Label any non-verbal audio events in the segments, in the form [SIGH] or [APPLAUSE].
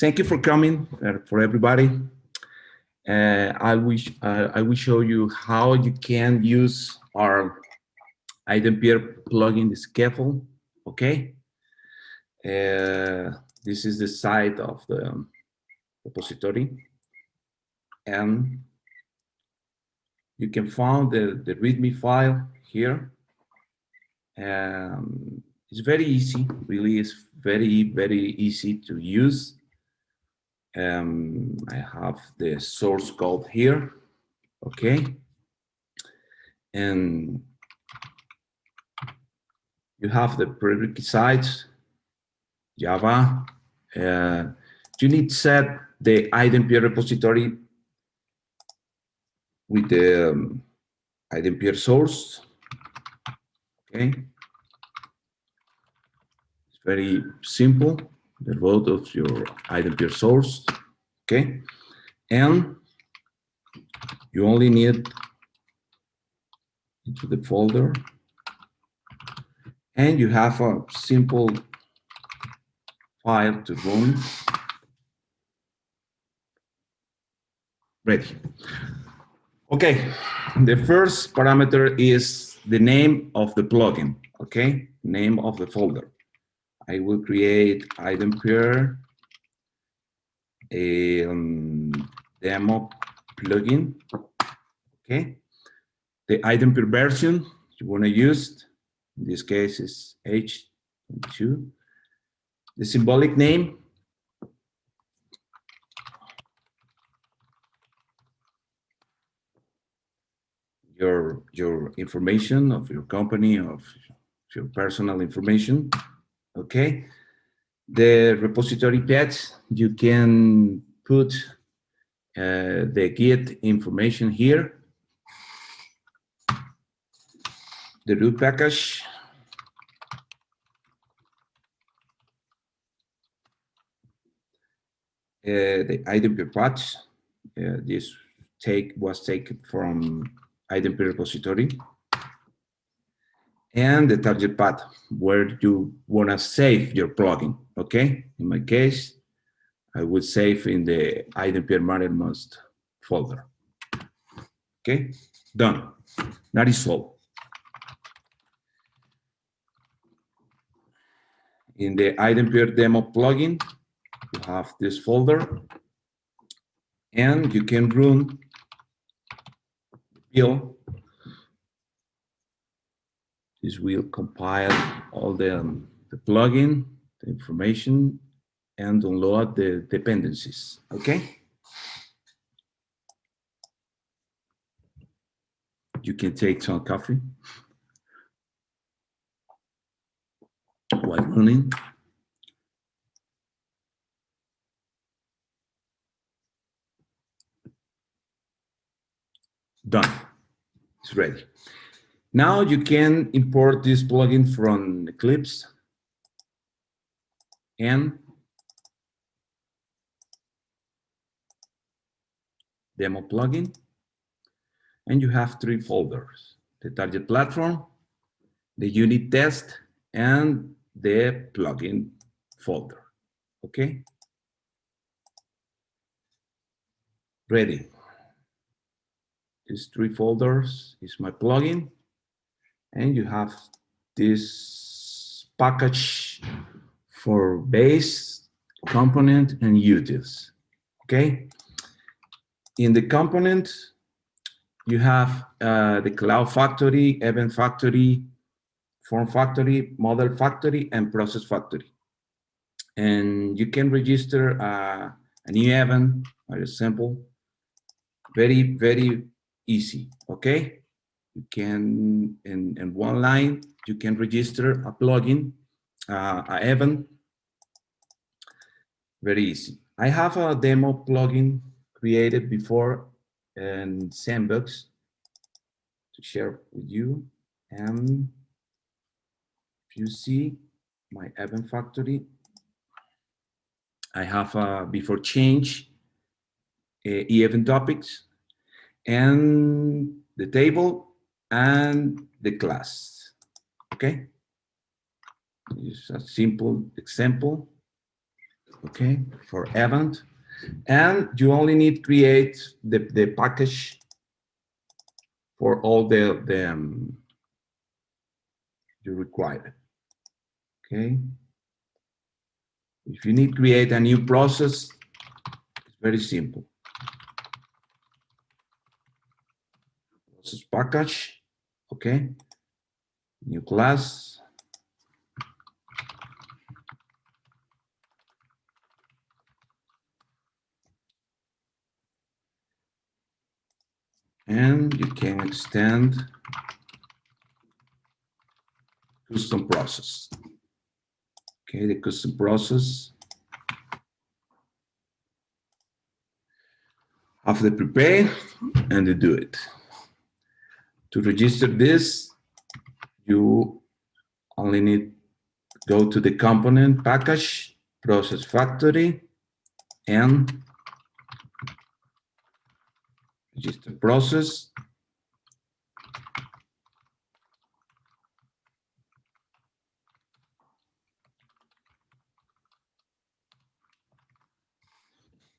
thank you for coming uh, for everybody. Uh, I wish uh, I will show you how you can use our iDempiere plugin the scaffold. Okay. Uh, this is the site of the repository, and you can find the the README file here. Um, it's very easy, really. It's very very easy to use. Um, I have the source code here, okay? And you have the prerequisites, Java. Uh, you need set the iDempiere repository with the um, iDempiere source, okay? It's very simple the root of your iDempiere source, okay? And you only need into the folder and you have a simple file to run. Ready. Okay, the first parameter is the name of the plugin, okay? Name of the folder. I will create iDempiere a um, demo plugin. Okay. The iDempiere version you want to use, in this case is H2. The symbolic name. Your, your information of your company, of your personal information okay? The repository path, you can put uh, the Git information here. The root package. Uh, the iDempiere patch, uh, this take was taken from iDempiere repository and the target path where you want to save your plugin. Okay, in my case, I would save in the iDempiere Mattermost folder. Okay, done. That is all. In the iDempiere demo plugin, you have this folder, and you can run build this will compile all the, um, the plugin, the information, and download the dependencies, okay? You can take some coffee while running. Done, it's ready. Now you can import this plugin from Eclipse and demo plugin. And you have three folders, the target platform, the unit test, and the plugin folder, okay? Ready. These three folders is my plugin and you have this package for base, component, and utils. Okay. In the component, you have uh, the callout factory, event factory, form factory, model factory, and process factory. And you can register uh, a new event, very simple, very, very easy, okay? You can, in, in one line, you can register a plugin, uh, a event, very easy. I have a demo plugin created before in Sandbox to share with you. And if you see my event factory, I have a before change uh, event topics and the table and the class. Okay? It's a simple example. okay, for event. And you only need create the, the package for all the, the um, you require. Okay. If you need create a new process, it's very simple. Process package, okay. New class. And you can extend custom process. Okay, the custom process. after the prepare and the do it. To register this, you only need go to the component package, process factory, and register process.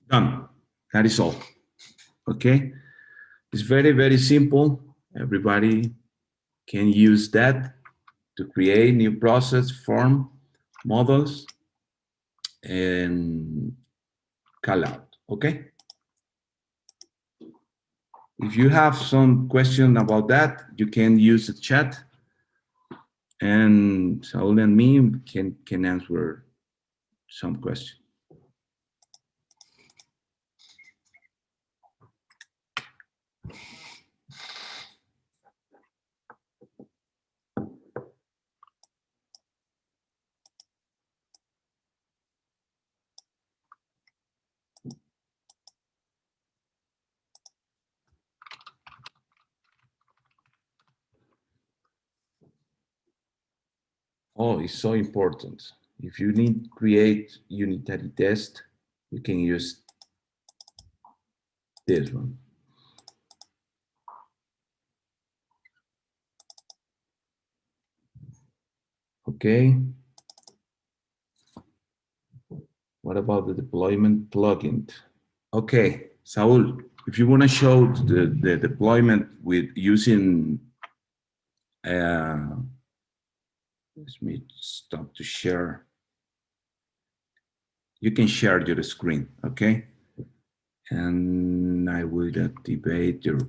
Done. That is all. Okay. It's very, very simple. Everybody can use that to create new process form models and call out. Okay. If you have some question about that, you can use the chat and Saul and me can, can answer some questions. Oh, it's so important. If you need create unitary test, you can use this one. Okay. What about the deployment plugin? Okay, Saul, if you want to show the, the deployment with using uh, let me stop to share. You can share your screen, okay? And I will uh, activate your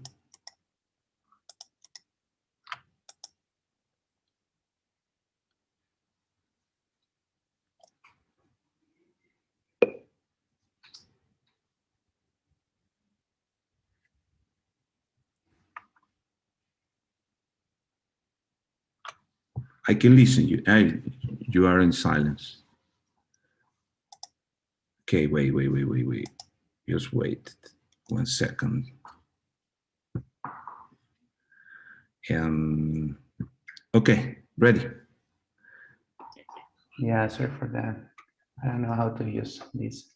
I can listen you. I, you are in silence. Okay, wait, wait, wait, wait, wait. Just wait one second. Um, okay, ready. Yeah, sorry for that. I don't know how to use this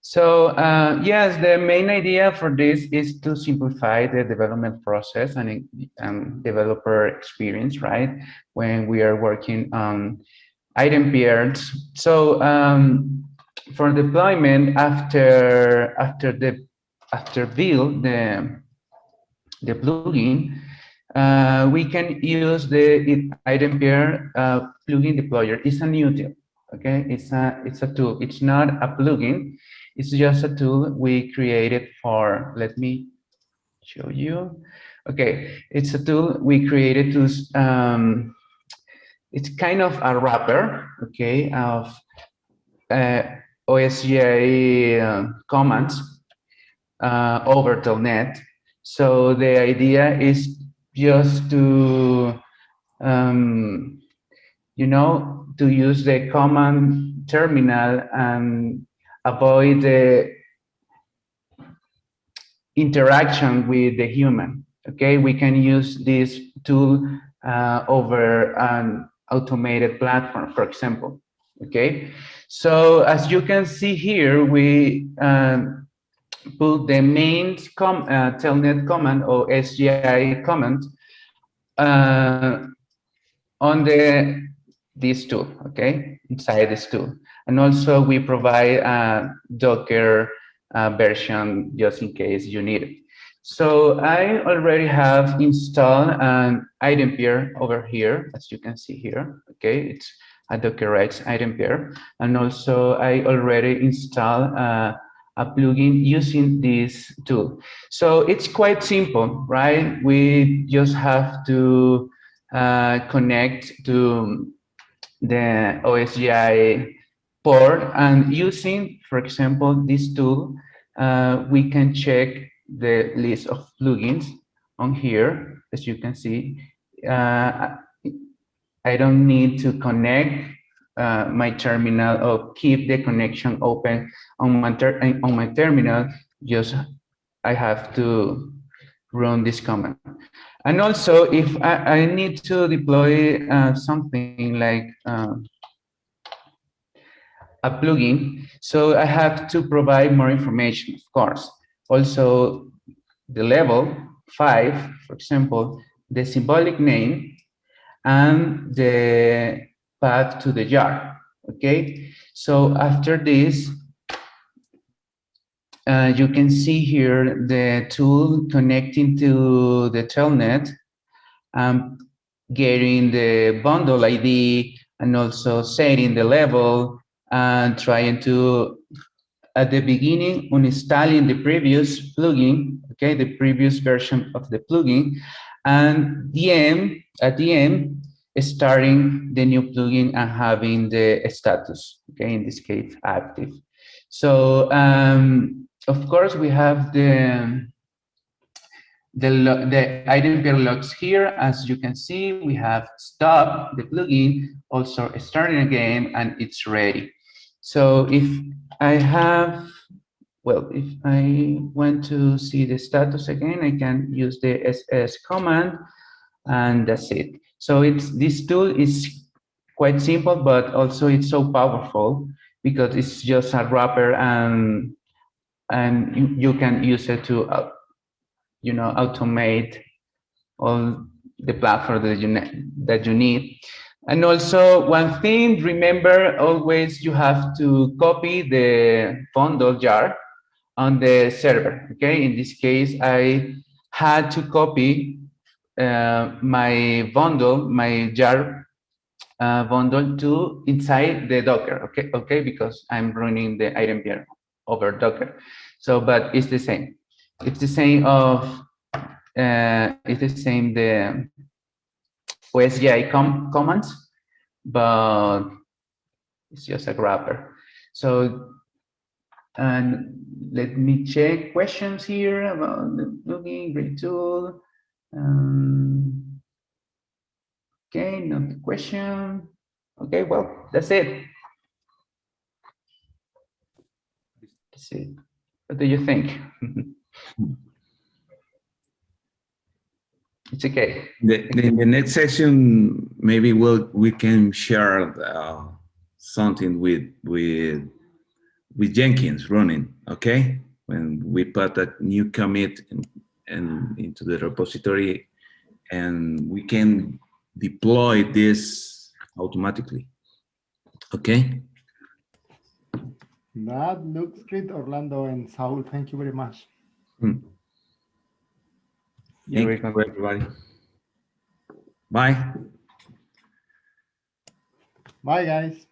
So uh, yes, the main idea for this is to simplify the development process and developer experience, right? When we are working on item pairs. So um, for deployment after after the after build the the plugin, uh, we can use the iDempiere uh, plugin deployer. It's a new. Okay, it's a it's a tool. It's not a plugin. It's just a tool we created for, let me show you. Okay, it's a tool we created to, um, it's kind of a wrapper, okay, of uh, OSGI uh, commands uh, over Telnet. So the idea is just to, um, you know, to use the command terminal and avoid the interaction with the human. Okay, we can use this tool uh, over an automated platform, for example. Okay, so as you can see here, we um, put the main com uh, telnet command or SGI command uh, on the this tool, okay, inside this tool. And also we provide a Docker uh, version just in case you need it. So I already have installed an iDempiere over here, as you can see here, okay, it's a Dockerized iDempiere. And also I already installed uh, a plugin using this tool. So it's quite simple, right? We just have to uh, connect to the OSGI port and using, for example, this tool, uh, we can check the list of plugins on here, as you can see. Uh, I don't need to connect uh, my terminal or keep the connection open on my, on my terminal, just I have to run this command. And also, if I, I need to deploy uh, something like uh, a plugin, so I have to provide more information, of course. Also, the level five, for example, the symbolic name and the path to the jar. Okay, so after this, uh, you can see here the tool connecting to the telnet, um, getting the bundle ID, and also setting the level and trying to, at the beginning, uninstalling the previous plugin, okay, the previous version of the plugin, and the end, at the end, starting the new plugin and having the status, okay, in this case, active. So um, of course, we have the the, the iDempiere logs here. As you can see, we have stop the plugin, also starting again, and it's ready. So if I have, well, if I want to see the status again, I can use the ss command, and that's it. So it's this tool is quite simple, but also it's so powerful because it's just a wrapper and and you, can use it to, uh, you know, automate all the platform that you, that you need. And also one thing, remember always you have to copy the bundle jar on the server, okay? In this case, I had to copy uh, my bundle, my jar uh, bundle to inside the Docker, okay? Okay, because I'm running the iDempiere over Docker. So, but it's the same. It's the same of, uh, it's the same the OSGI com commands, but it's just a wrapper. So, and let me check questions here about the plugin, great tool. Um, okay, not question. Okay, well, that's it. It. What do you think? [LAUGHS] it's okay. The, the, the, next session, maybe we'll we can share uh, something with with with Jenkins running. Okay, when we put that new commit and into the repository, and we can deploy this automatically. Okay. That looks great, Orlando and Saul. Thank you very much. Hmm. Thank you, everybody. Bye. Bye, guys.